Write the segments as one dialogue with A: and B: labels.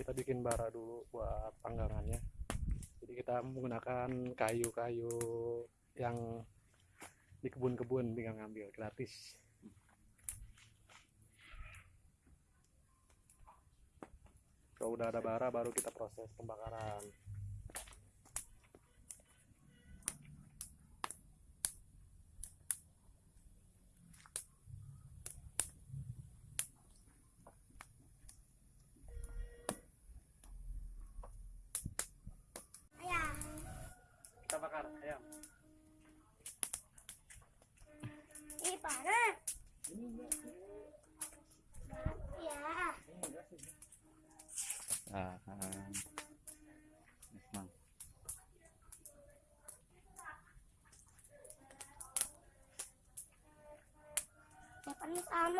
A: kita bikin bara dulu buat panggangannya. Jadi kita menggunakan kayu-kayu yang di kebun-kebun tinggal ngambil gratis. Kalau udah ada bara baru kita proses pembakaran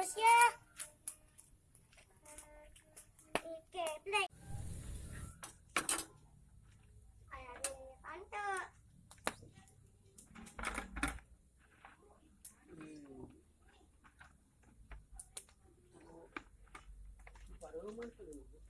B: monsieur. OK, play. Para o manter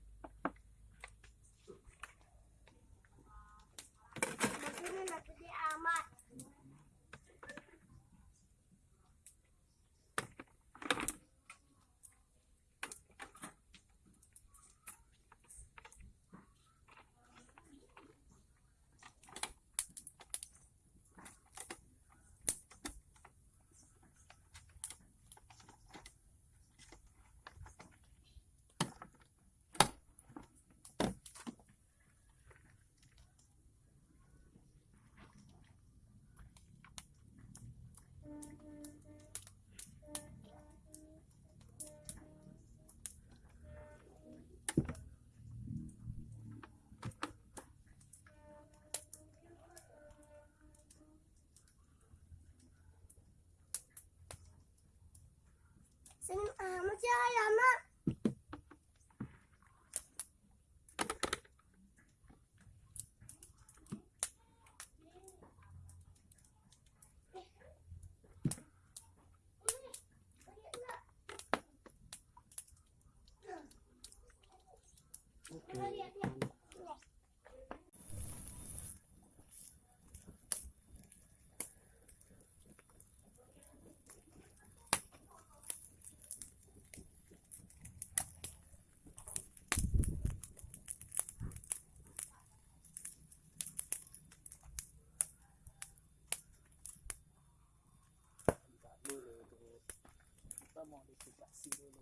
A: kita modifikasi dulu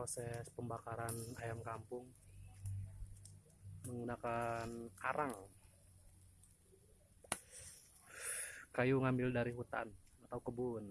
A: proses pembakaran ayam kampung menggunakan arang. Kayu ngambil dari hutan atau kebun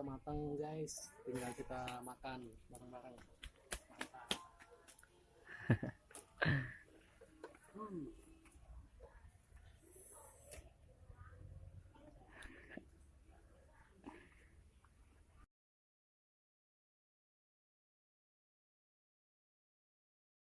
A: udah matang guys. Tinggal kita makan bareng-bareng. Mantap